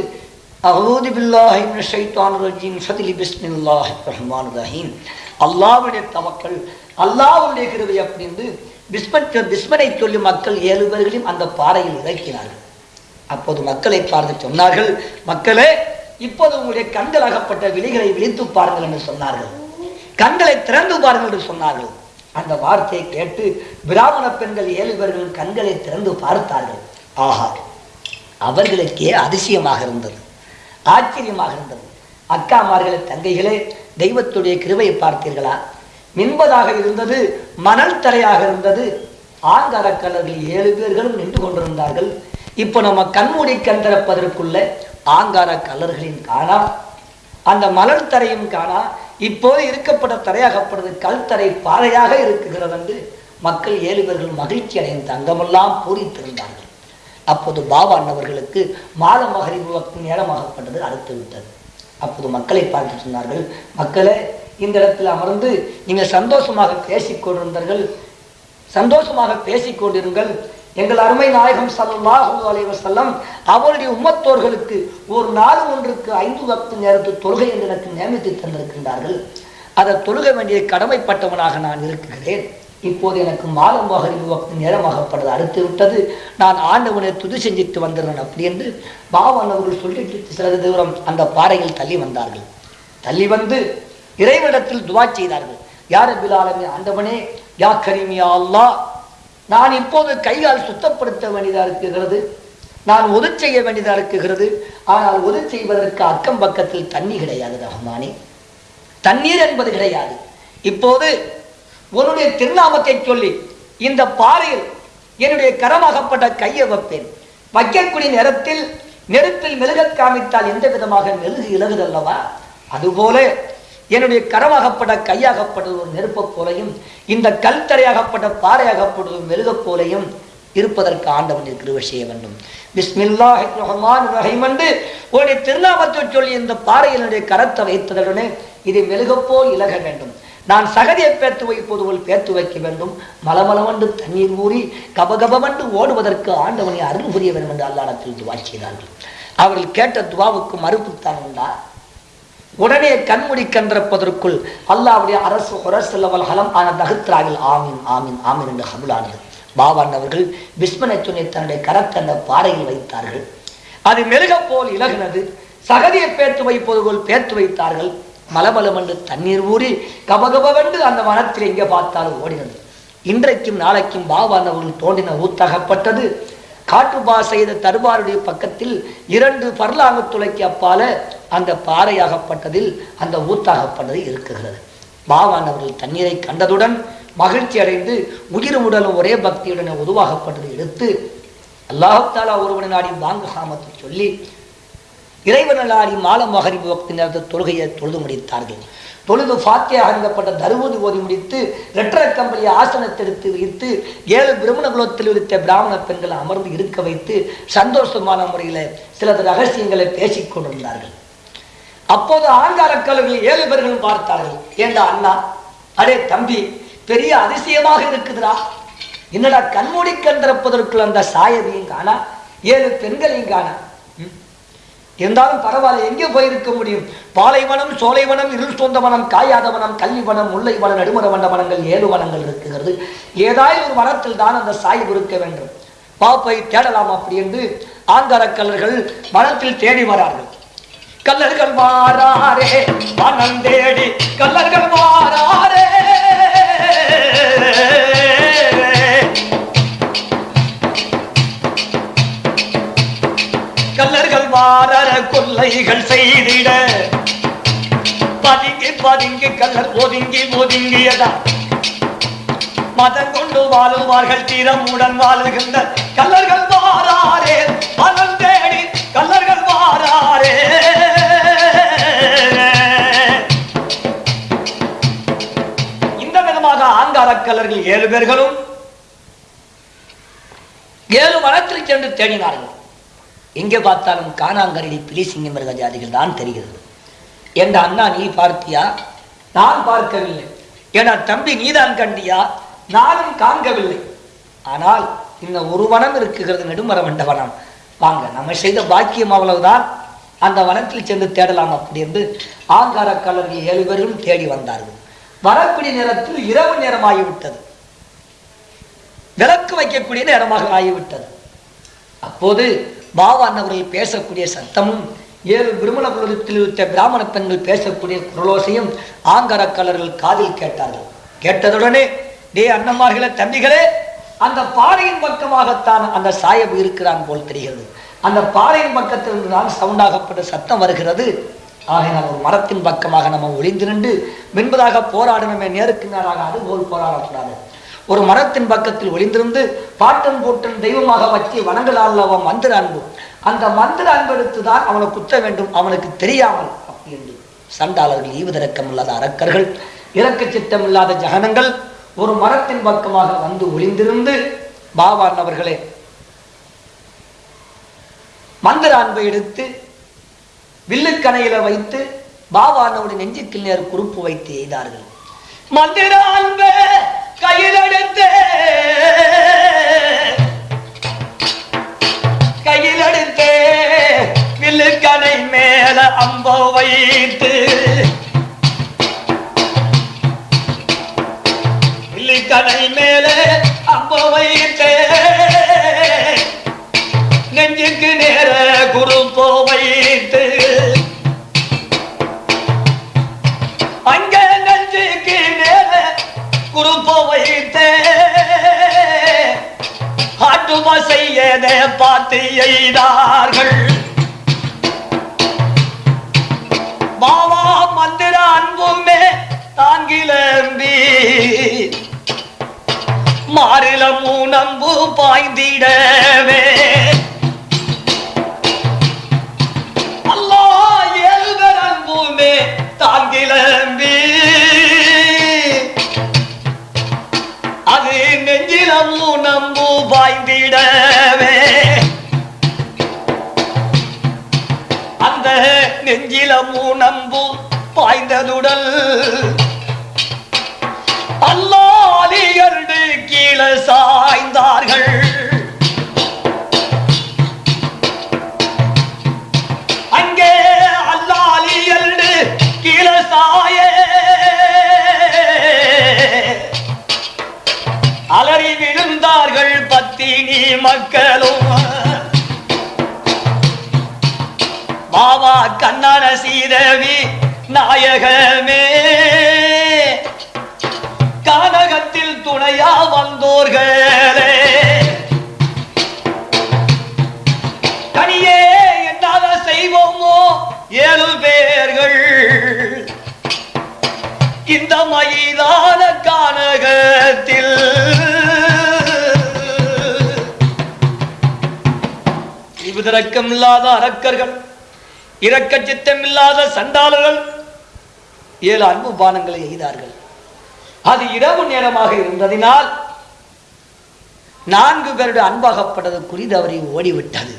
அகூதி பில்லாஹி மினஷ் ஷைத்தானிர் ரஜீம் ஃபத்லி பிஸ்மில்லாஹிர் ரஹ்மானிர் ரஹீம். அப்படின்னு பிஸ்மத் பிஸ்மனை சொல்லி மக்கள் ஏழு பேர்களையும் அந்த பாறையில் இறக்கினார்கள். அப்போது மக்களை பார்த்து சொன்னார்கள் மக்களே இப்போது உங்களுடைய கண்கள் அகப்பட்ட விழிகளை விழித்து பாருங்கள் என்று சொன்னார்கள். கண்களை திறந்து பாருங்கள் என்று சொன்னார்கள். அந்த வார்த்தையை கேட்டு பிராமண பெண்கள் ஏழு பேர்கள் கண்களை திறந்து பார்த்தார்கள். ஆஹா அவர்களுக்கே அதிசயமாக இருந்தது. ஆச்சரியமாக இருந்தது. அக்காமார்களே தங்கைகளே தெய்வத்துடைய கிருவையை பார்த்தீர்களா? மின்பதாக இருந்தது மணல் தரையாக இருந்தது. ஆங்காரக்கல்லர்கள் ஏழு பேர்களும் நின்று கொண்டிருந்தார்கள். இப்போ நம்ம கண்மூடி கண் திறப்பதற்குள்ள ஆங்கார கலர்களின் காணா அந்த மலர் தரையும் காணா இப்போது இருக்கப்பட்ட தரையாகப்படுது கல் தரை பாறையாக இருக்குகிறது என்று மக்கள் ஏழுவர்கள் மகிழ்ச்சி அடைந்த அங்கமெல்லாம் பூரித்திருந்தார்கள் அப்போது பாபா அண்ணவர்களுக்கு மாத மகரிபு வக்து நேரமாகப்பட்டது அடுத்து விட்டது. அப்போது மக்களை பார்த்து சொன்னார்கள் மக்களே இந்த இடத்தில் அமர்ந்து நீங்கள் சந்தோஷமாக பேசிக் கொண்டிருந்தார்கள் சந்தோஷமாக பேசிக் கொண்டிருங்கள் எங்கள் அருமை நாயகம் ஸல்லல்லாஹு அலைஹி அவருடைய உம்மத்தோர்களுக்கு ஒரு நாள் ஒன்றுக்கு ஐந்து வக்து நேரத்து தொழுகை என்று எனக்கு நியமித்து தந்திருக்கின்றார்கள். அதை தொழுக வேண்டிய கடமைப்பட்டவனாக நான் இருக்கிறேன். இப்போது எனக்கு மாதம் மகரிபு வக்து நேரமாகப்படுது அடுத்து விட்டது நான் ஆண்டவனை துதி செஞ்சுட்டு வந்துடுறேன் அப்படி என்று பாவன் அவர்கள் சொல்லிட்டு சிறிது தூரம் அந்த பாறையில் தள்ளி வந்தார்கள். தள்ளி வந்து இறைவனிடத்தில் துவா செய்தார்கள். யார் பிலாலமே ஆண்டவனே யா கரிமியா அல்லாஹ் நான் இப்போது கையால் சுத்தப்படுத்த வேண்டியதா இருக்குகிறது நான் ஒது செய்ய வேண்டியதா இருக்குகிறது ஆனால் ஒது செய்வதற்கு அக்கம் பக்கத்தில் தண்ணி கிடையாது ரஹ்மானே. தண்ணீர் என்பது கிடையாது. இப்போது உன்னுடைய திருநாமத்தை சொல்லி இந்த பாறையில் என்னுடைய கரமாகப்பட்ட கையை வைப்பேன். வைக்கக்கூடிய நேரத்தில் நெருப்பில் மெழுகக் காமித்தால் எந்த விதமாக மெழுகு இலகுதல்லவா? அதுபோல என்னுடைய கரமாகப்பட்ட கையாகப்பட்டது ஒரு நெருப்பைப் போலையும் இந்த கல் தரையாகப்பட்ட பாறையாகப்பட்டது மெழுகப் போலையும் இருப்பதற்கு ஆண்டவன் கிருபை செய்ய வேண்டும். பிஸ்மில்லா ரஹ்மான் ரஹீம் என்று உன்னுடைய திருநாமத்தை சொல்லி இந்த பாறையினுடைய கரத்தை வைத்ததுடனே இதை மெழுகப்போல் இலக வேண்டும். நான் சகதியை பேர்த்து வைப்பது போல் பேர்த்து வைக்க வேண்டும். மலமளவண்டு தண்ணீர் ஊறி கபகபவண்டு ஓடுவதற்கு ஆண்டவனை அருள் புரிய வேண்டும் என்று அல்லாடத்தில் துவா செய்தார்கள் அவர்கள் கேட்ட துவாவுக்கு மறுப்புத்தான் உண்டா? உடனே கண்முடி கன்றப்பதற்குள் அல்லாவுடைய அரசு உரசல்லவல் ஹலம் ஆன தகுத்ராவில் ஆமீன் ஆமீன் ஆமீன் என்று ஹபுலானது பாபான் அவர்கள் விஸ்மனை துணை தன்னுடைய கரத்தை அந்த பாறையில் வைத்தார்கள். அது மெருக போல் இலகுனது. சகதியை பேர்த்து வைப்பது போல் பேர்த்து வைத்தார்கள். மலமலமென்று தண்ணீர் ஊறி கபகபவென்று அந்த வனத்தில் எங்கே பார்த்தாலும் ஓடினது. இன்றைக்கும் நாளைக்கும் பாபான் அவர்கள் தோண்டின ஊத்தகப்பட்டது. காட்டுபா செய்த தருவாருடைய பக்கத்தில் இரண்டு பர்லாங்கு துளைக்கு அப்பால அந்த பாறையாகப்பட்டதில் அந்த ஊத்தாகப்பட்டது இருக்குகிறது. பாவான் அவர்கள் தண்ணீரை கண்டதுடன் மகிழ்ச்சி அடைந்து உயிர் உடலும் ஒரே பக்தியுடன் உருவாகப்பட்டது எடுத்து அல்லாஹாலா ஒருவனை நாடி வாங்க காமத்தை சொல்லி இறைவனலாடி மால மகரிபு பக்தி நேரத்தை தொழுகையை தொழுது முடித்தார்கள். தொழுது ஃபாத்தியாக அறிந்தப்பட்ட தருமதி ஓதி முடித்து ரெட்டர கம்பளியை ஆசனத்தெடுத்து வைத்து ஏழு பிரம்மண குலத்தில் இருந்த பிராமண பெண்களை அமர்ந்து இருக்க வைத்து சந்தோஷமான முறையில் சிலது ரகசியங்களை பேசிக் கொண்டிருந்தார்கள். அப்போது ஆங்காரக்கல்விகள் ஏழு பேர்களும் பார்த்தார்கள். ஏண்டா அண்ணா? அடே தம்பி பெரிய அதிசயமாக இருக்குதுடா. என்னடா கண்மூடி கண் திறப்பதற்குள் அந்த சாயதியும் காணா ஏழு பெண்களையும் காணா. இருந்தாலும் பரவாயில்ல எங்கே போயிருக்க முடியும். பாலைவனம் சோலைவனம் இருள் சொந்த வனம் காயாத வனம் கல்வி வனம் முல்லை வனம் நடுமர வண்ட வனங்கள் ஏழு வனங்கள் இருக்குகிறது. ஏதாவது ஒரு வனத்தில் தான் அந்த சாய்வு இருக்க வேண்டும். பாப்பை தேடலாம் அப்படி என்று ஆங்கார கல்லர்கள் வனத்தில் தேடி வரார்கள். கல்லர்கள் மாறாரே வனம் தேடி கல்லர்கள் மாறாரே வாரர கொல்லைகள் செய்திட. பதுங்கி பதுங்கி கல்லர் ஒதுங்கி ஒதுங்கியதா? மதம் கொண்டு வாழுவார்கள் தீரமுடன் வாழுகின்ற கல்லர்கள் வாராரே. மனம் தேடி கல்லர்கள் வாராரே. இந்த விதமாக ஆங்கார கல்லர்கள் ஏழு பேர்களும் ஏழு வனத்தில் சென்று தேடினார்கள். எங்கே பார்த்தாலும் காணாங்கரடி பிலிசிங்க மிருக ஜாதிகள் தான் தெரிகிறது. என்ற அண்ணா நீ பார்த்தியா? நான் பார்க்கவில்லை. என தம்பி நீதான் கண்டியா? நானும் காண்கவில்லை. ஆனால் இன்னும் ஒரு வனம் இருக்குகிறது நெடுமர வண்ட வனம். வாங்க நம்ம செய்த பாக்கியம் அவ்வளவுதான். அந்த வனத்தில் சென்று தேடலாம் அப்படி என்று ஆங்கார கலர்கள் ஏழு பேரும் தேடி வந்தார்கள். வரக்கூடிய நேரத்தில் இரவு நேரமாகிவிட்டது. விளக்கு வைக்கக்கூடிய நேரமாக ஆகிவிட்டது. அப்போது பாவான் அவர்கள் பேசக்கூடிய சத்தமும் ஏழு விருமண குலத்தில் இருத்த பிராமண பெண்கள் பேசக்கூடிய குரலோசையும் ஆங்கரக்கலர்கள் காதில் கேட்டார்கள். கேட்டதுடனே டே அண்ணன்மார்களே தம்பிகளே அந்த பாறையின் பக்கமாகத்தான் அந்த சாயப் இருக்கிறான் போல் தெரிகிறது. அந்த பாறையின் பக்கத்திலிருந்து தான் சவுண்டாகப்பட்ட சத்தம் வருகிறது. ஆகையினால் ஒரு மரத்தின் பக்கமாக நம்ம ஒளிந்து நின்று மென்பதாக போராடணுமே நேருக்கு நேராக அதுபோல் போராடக்கூடாது. ஒரு மரத்தின் பக்கத்தில் ஒளிந்திருந்து பாட்டன் போட்டன் தெய்வமாக வச்சு வணங்கலால் அவன் மந்திர அன்பு. அந்த மந்திர அன்பெடுத்து தான் அவனை குத்த வேண்டும் அவனுக்கு தெரியாமல். அப்படி என்று சண்டாளர்கள் ஈவுதிறக்கம் இல்லாத அரக்கர்கள் இறக்க சித்தம் இல்லாத ஜகனங்கள் ஒரு மரத்தின் பக்கமாக வந்து ஒளிந்திருந்து பாபான் அவர்களே மந்திர அன்பை எடுத்து வில்லுக்கணையில வைத்து பாபானோட நெஞ்சுக்கில் நேர் குறுப்பு வைத்து எய்தார்கள். மந்திர அன்பே! மக்களும். பாபா கண்ணான சீதவி நாயகமே. கானகத்தில் துணையா வந்தோர்களே. தனியே என்னால செய்வோமோ? ஏழு பேர்கள். இந்த மைதான கானகத்தில் இவ்விதரக்கம் இல்லாத அரக்கர்கள் இரக்க சித்தம் இல்லாத சண்டாளர்கள் ஏழு அன்பு பானங்களை எய்தார்கள். அது இரவு நேரமாக இருந்ததினால் நான்கு பேருடைய அன்பாகப்பட்டது குறித்து அவரை ஓடிவிட்டது.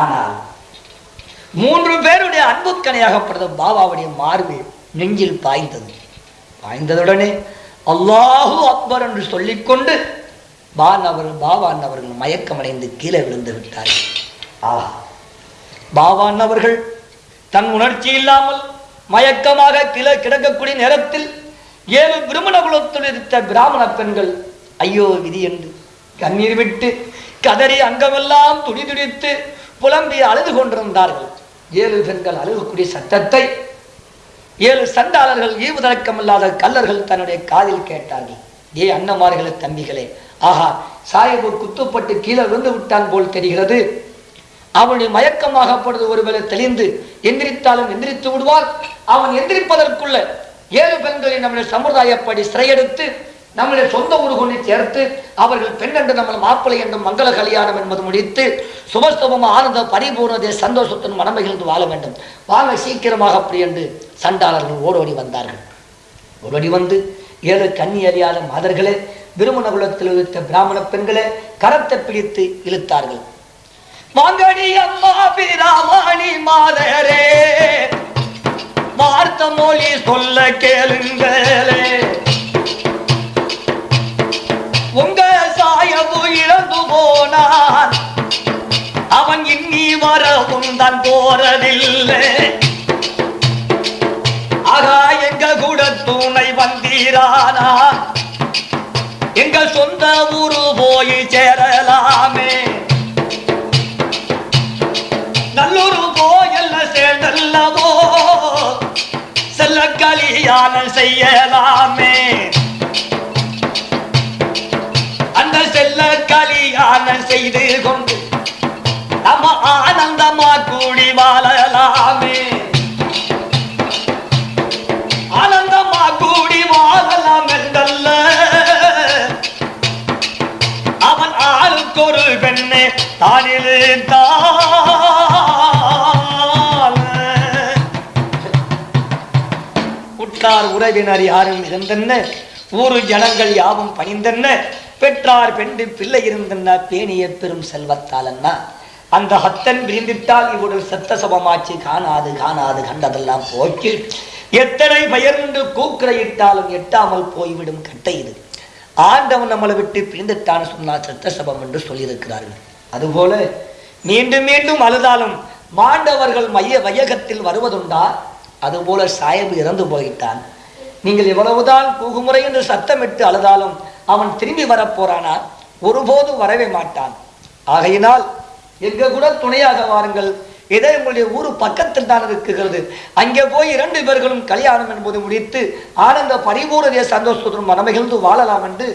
ஆனால் மூன்று பேருடைய அன்புக்கணையாகப்பட்டது பாபாவுடைய மார்பு நெஞ்சில் பாய்ந்தது. பாய்ந்ததுடனே அல்லாஹூ அக்பர் என்று சொல்லிக்கொண்டு பான் அவர் பாபான் அவர்கள் மயக்கமடைந்து கீழே விழுந்து விட்டார்கள். ஆஹா பாவான் அவர்கள் தன் உணர்ச்சி இல்லாமல் மயக்கமாக கிள கிடக்கக்கூடிய நேரத்தில் ஏழு பிரமண குலத்தில் இருந்த பிராமண பெண்கள் ஐயோ விதி என்று கண்ணீர் விட்டு கதறி அங்கமெல்லாம் துடி துடித்து புலம்பி அழுது கொண்டிருந்தார்கள். ஏழு பெண்கள் அழுகக்கூடிய சத்தத்தை ஏழு சண்டாளர்கள் ஈவுதழக்கமில்லாத கல்லர்கள் தன்னுடைய காதில் கேட்டார்கள். ஏ அன்னமார்களே தம்பிகளே. ஆஹா சாஹிப் குத்துப்பட்டு கீழே விழுந்து விட்டான் போல் தெரிகிறது. அவனுடைய மயக்கமாகப்படுவது ஒருவேளை தெளிந்து எந்திரித்தாலும் எந்திரித்து விடுவார். அவன் எந்திரிப்பதற்குள்ள ஏழு பெண்களை நம்முடைய சமுதாயப்படி சிறையெடுத்து நம்முடைய சொந்த ஊருகொண்டு சேர்த்து அவர்கள் பெண் என்று நம்ம மாப்பிள்ளை என்றும் மங்கள கல்யாணம் என்பது முடித்து சுபஸ்தபம் ஆனந்த பரிபூர்ணதே சந்தோஷத்துடன் மனமகிழ்ந்து வாழ வேண்டும். வாங்க சீக்கிரமாக அப்படி என்று சண்டாளர்கள் ஓடோடி வந்தார்கள். ஓடோடி வந்து ஏழு கண்ணி அறியாத மாதர்களே விருமண குலத்தில் இழுத்த பிராமண பெண்களே கரத்தை பிடித்து இழுத்தார்கள். மாங்கனி அம்மா பிராமணி மாதரே வார்த்த மொழி சொல்ல கேளுங்களே. உங்க சாயபு இழந்து போனான் அவன் இன்னி வரவும் தான் போறதில்லை. ஆகா எங்க துணை வந்தீரானா? எங்கள் சொந்த ஊரு போய் சேரலாமே. நல்லூர் போயல்ல சேர்ந்தல்லவோ செல்ல கல்யாணம் செய்யலாமே. அந்த செல்ல கல்யாணம் செய்து கொண்டு நம்ம ஆனந்தமா கூடி வாழலாமே. பெண்ணே உற்றார் உறவினர் யாரும் இருந்தென்ன? ஊரு ஜனங்கள் யாவும் பணிந்தென்ன? பெற்றார் பெண்டு பிள்ளை இருந்தென்ன? பேணிய பெரும் செல்வத்தாலன்னா? அந்த ஹத்தன் விரிந்திட்டால் இவருடைய சத்த சபமாச்சு காணாது காணாது கண்டதெல்லாம் போச்சு எத்தனை பயர்ந்து கூக்குறையிட்டாலும் எட்டாமல் போய்விடும் கட்டை இது. ஆண்டவன் நம்மளை விட்டு பிரிந்துட்டான்னு சொன்னால் சத்த சபம் என்று சொல்லியிருக்கிறார்கள். அதுபோல மீண்டும் மீண்டும் அழுதாலும் மாண்டவர்கள் மைய வையகத்தில் வருவதுண்டா? அதுபோல சாயபு இறந்து போயிட்டான் நீங்கள் எவ்வளவுதான் கூகுமுறை என்று சத்தமிட்டு அழுதாலும் அவன் திரும்பி வரப்போறானா ஒருபோதும் வரவே மாட்டான். ஆகையினால் எங்க கூட துணையாக வாருங்கள். இதே உங்களுடைய ஊரு பக்கத்தில் தான் இருக்குகிறது அங்கே போய் இரண்டு பேர்களும் கல்யாணம் என்பது முடித்து ஆனந்த பரிபூர்ண சந்தோஷத்துடன் மனமகிழ்ந்து வாழலாம் என்று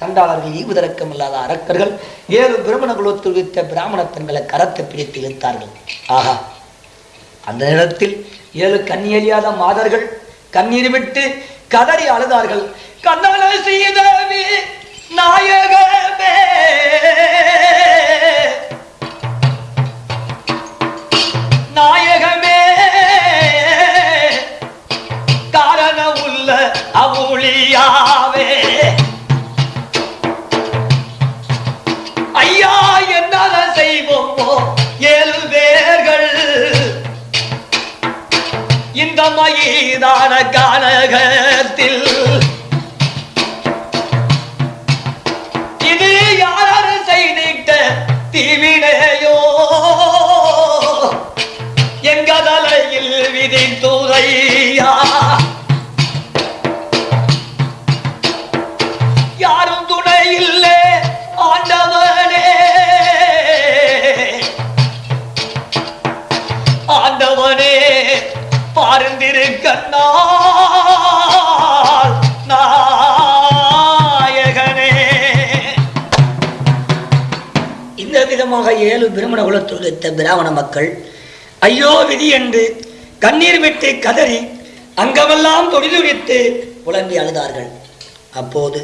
சண்டாளர்கள் ஈவுதரக்கம் இல்லாத அரக்கர்கள் ஏழு பிரமண குலத்தில் வைத்த பிராமண பெண்களை கரத்தை பிடித்து இழுத்தார்கள். ஆஹா. அந்த நேரத்தில் ஏழு கண்ணியறியாத மாதர்கள் கண்ணீர் விட்டு கதறி அழுதார்கள். கண்ணன சீதவி நாயகமே! நாயகமே! காரண உள்ள அவுளியாவே! மயிதான கானகத்தில் கண்ணால் நாயகனே. இந்த விதமாக ஏழு பிரமண குலத்தில் பிராமண மக்கள் ஐயோ விதி என்று கண்ணீர் விட்டு கதறி அங்கமெல்லாம் தொழிலுரித்து புலம்பி அழுதார்கள். அப்போது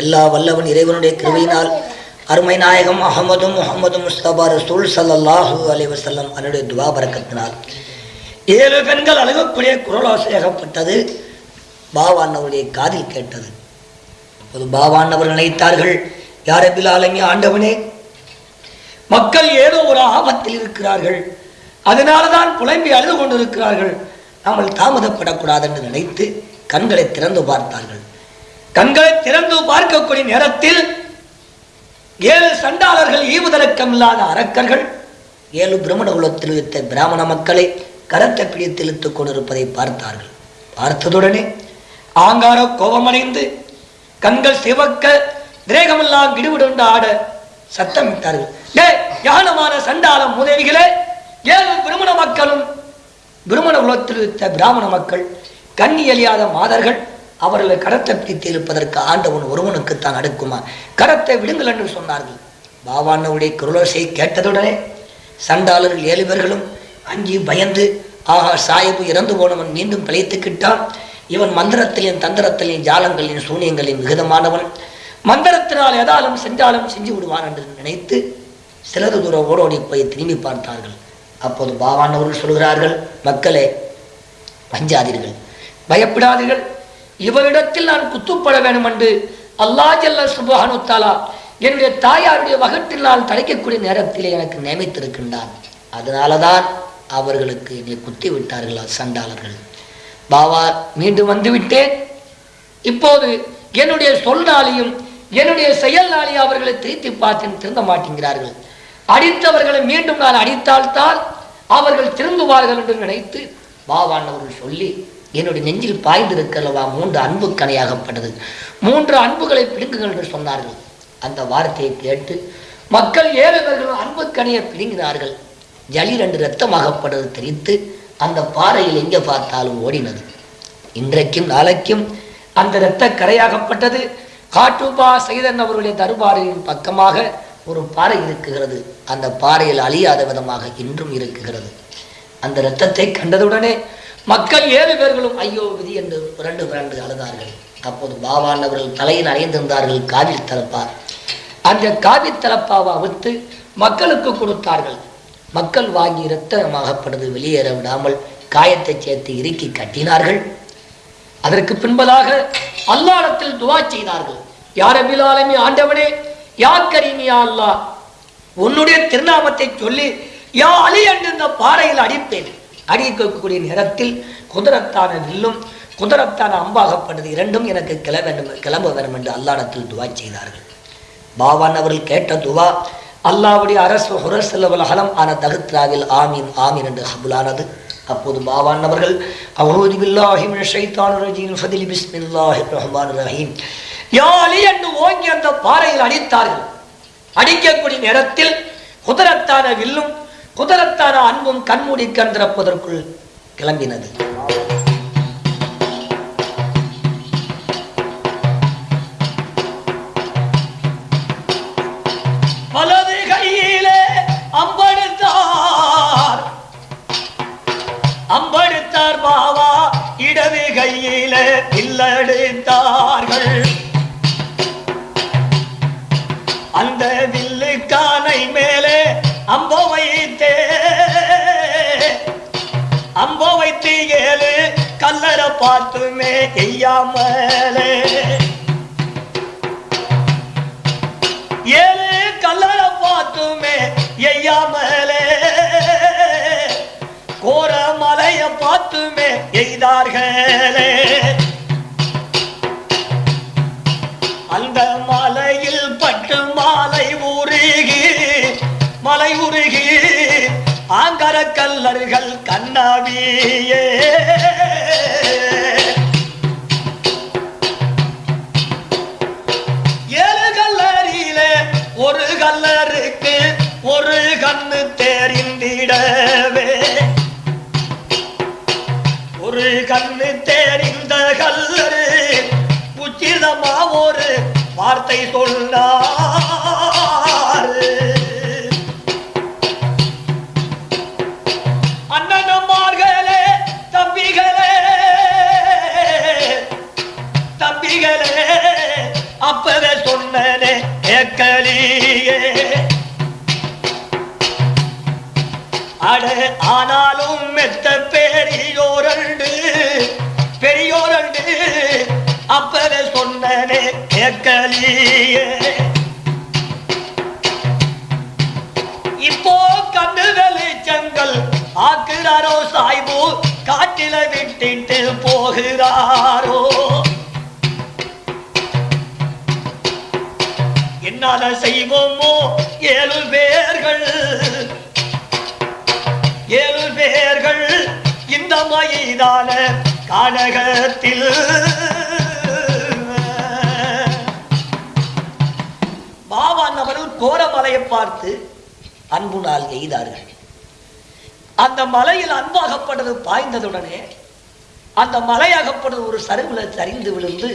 எல்லா வல்லவன் இறைவனுடைய கிருவையினால் அருமை நாயகம் அகமது முகமது முஸ்தபா ரசூல் சல்லாஹூ அலைஹி அதனுடைய துவா ஏழு பெண்கள் அழுகக்கூடிய குரலோசையாகப்பட்டது. பாவாண்ணவருடைய காதில் கேட்டது. அப்போது பாவாண்ணவர் நினைத்தார்கள் யார பிலாலங்க ஆண்டவனே? மக்கள் ஏதோ ஒரு ஆபத்தில் இருக்கிறார்கள். அதனால்தான் புலம்பி அழுது கொண்டிருக்கிறார்கள். நாமல் தாமதப்படக்கூடாது என்று நினைத்து கண்களை திறந்து பார்த்தார்கள். கண்களை திறந்து பார்க்கக்கூடிய நேரத்தில் ஏழு சண்டாளர்கள் ஈவுதலக்கம் இல்லாத அரக்கர்கள் ஏழு பிரம்மண குலத்தில் வைத்த பிராமண மக்களை கரத்தை பிடித்து இழுத்துக் கொண்டிருப்பதை பார்த்தார்கள். பார்த்ததுடனே ஆங்கார கோபமடைந்து கண்கள் சிவக்க திரேகமெல்லாம் கிடுவிடுண்டு ஆட சத்தமிட்டார்கள். டே யானமான சண்டாளம் உதவிகளே ஏழு பிரமண மக்களும் பிரமண குலத்தில் இருந்த பிராமண மக்கள் கண்ணி எழியாத மாதர்கள் அவர்களை கரத்தை பிடித்து இழுப்பதற்கு ஆண்டவன் ஒருவனுக்குத்தான் அடுக்குமா? கரத்தை விடுங்கள் என்று சொன்னார்கள். பாபானவுடைய குரலோசை கேட்டதுடனே சண்டாளர்கள் ஏழு பேர்களும் அஞ்சி பயந்து ஆஹா சாயபு இறந்து போனவன் மீண்டும் பிழைத்துக்கிட்டான். இவன் மந்திரத்திலையும் தந்திரத்திலையும் ஜாலங்களின் சூனியங்களின் விகிதமானவன். மந்திரத்தினால் எதாலும் செஞ்சாலும் செஞ்சு விடுவான் என்று நினைத்து சிலது தூரம் ஓடோடி போய் திரும்பி பார்த்தார்கள். அப்போது பாவானவர்கள் சொல்கிறார்கள் மக்களே வஞ்சாதீர்கள். பயப்படாதீர்கள். இவரிடத்தில் நான் குத்துப்பட வேண்டும் என்று அல்லாஹ் ஜல்ல சுபஹானுத்தாலா என்னுடைய தாயாருடைய வகுட்டில் தடைக்கக்கூடிய நேரத்தில் எனக்கு நியமித்திருக்கின்றான். அதனாலதான் அவர்களுக்கு என்னை குத்தி விட்டார்களா சண்டாளர்கள்? பாவா மீண்டும் வந்துவிட்டேன். இப்போது என்னுடைய சொல்னாலையும் என்னுடைய செயல்னாலையும் அவர்களை திருத்தி பார்த்து திருந்த மாட்டேங்கிறார்கள். அடித்தவர்களை மீண்டும் நான் அடித்தால்தான் அவர்கள் திருந்துவார்கள் என்று நினைத்து பாவானவர்கள் சொல்லி என்னுடைய நெஞ்சில் பாய்ந்திருக்கிறவா மூன்று அன்பு கணையாகப்பட்டது மூன்று அன்புகளை பிடுங்குங்கள் என்று சொன்னார்கள். அந்த வார்த்தையை கேட்டு மக்கள் ஏழைவர்களும் அன்பு கணையை பிடுங்கினார்கள். ஜலி ரெண்டு ரத்தமாகப்பட்டது தெரித்து அந்த பாறையில் எங்கே பார்த்தாலும் ஓடினது. இன்றைக்கும் நாளைக்கும் அந்த இரத்த கரையாகப்பட்டது காட்டுபா சைதன் அவருடைய தர்பாரின் பக்கமாக ஒரு பாறை இருக்குகிறது அந்த பாறையில் அழியாத விதமாக இன்றும் இருக்குகிறது அந்த இரத்தத்தை கண்டதுடனே மக்கள் ஏழு பேர்களும் ஐயோ விதி என்று புரண்டு புரண்டு அழுதார்கள். அப்போது பாபான் அவர்கள் தலையில் அறைந்திருந்தார்கள் காவில் தலப்பா அந்த காவி தலப்பாவை அவித்து மக்களுக்கு கொடுத்தார்கள். மக்கள் வாங்கி இரத்தமாகப்படுது வெளியேற விடாமல் காயத்தை சேர்த்து இறுக்கி கட்டினார்கள். அதற்கு பின்பதாக அல்லாடத்தில் துவா செய்தார்கள். யார் அபிலாலமி ஆண்டவனே யா கரிமியா அல்லா? அல்லாஹ் உன்னுடைய திருநாமத்தை சொல்லி யா அலி என்று இந்த பாறையில் அடிப்பேன். அடிக்கக்கூடிய நேரத்தில் குதிரத்தான வில்லும் குதிரத்தான அம்பாகப்படுது இரண்டும் எனக்கு கிளம்ப வேண்டும் கிளம்ப வேண்டும் என்று அல்லாடத்தில் துவா செய்தார்கள். பாவான் அவர்கள் கேட்ட துவா அல்லாவுடைய அரசு ஹுரசல்லவல் அகலம் ஆன தகுத்ராவில் ஆமீன் ஆமீன் என்று ஹபுலானது அப்போது பாவான் அவர்கள் அவுது பில்லாஹி ஷைத்தான் ஷைத்தானிர் ரஜீம் ஃபதிலி பிஸ்மில்லாஹி ரஹ்மான் ரஹீம். யாலி என்று ஓங்கி அந்த பாறையில் அடித்தார்கள். அடிக்கக்கூடிய நேரத்தில் குதிரத்தான வில்லும் குதிரத்தான அன்பும் கண்மூடி கண் திறப்பதற்குள் கிளம்பினது. வந்தடைந்தார்கள் அந்த வில்லுக்கானை மேலே அம்போ வைத்தே. அம்போ வைத்து ஏழு கல்லற பார்த்துமே செய்யாமலே. ஏழு கல்லற பார்த்துமே எய்யாமலே கோர மலைய பார்த்துமே எய்தார்களே உருகி மலை உருகி ஆங்கர கல்லர்கள் கண்ணாவியே ஏழு கல்லறியில ஒரு கல்லருக்கு ஒரு கண்ணு தெரிந்திடவே. ஒரு கண்ணு தெரிந்த கல்லரு உச்சிதமா ஒரு வார்த்தை சொன்னார். மலையில் அன்பாகப்பட்டது பாய்ந்ததுடனே அந்த மலையாகப்பட்டது ஒரு சரிவுல சரிந்து விழுந்து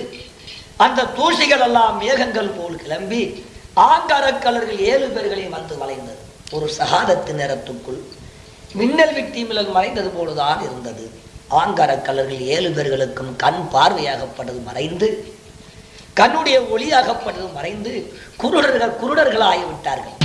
அந்த தூசிகள் எல்லாம் மேகங்கள் போல் கிளம்பி ஆங்காரக் கலர்கள் ஏழு பேர்களையும் வந்து வளைந்தது ஒரு சகாதத்து நேரத்துக்குள் மின்னல் விட்டி மிளல் மறைந்தது போலதான் இருந்தது. ஆங்காரக்கலர்கள் ஏழு பேர்களுக்கும் கண் பார்வையாகப்பட்டது மறைந்து கண்ணுடைய ஒளியாகப்பட்டது மறைந்து குருடர்கள் குருடர்களாகிவிட்டார்கள்.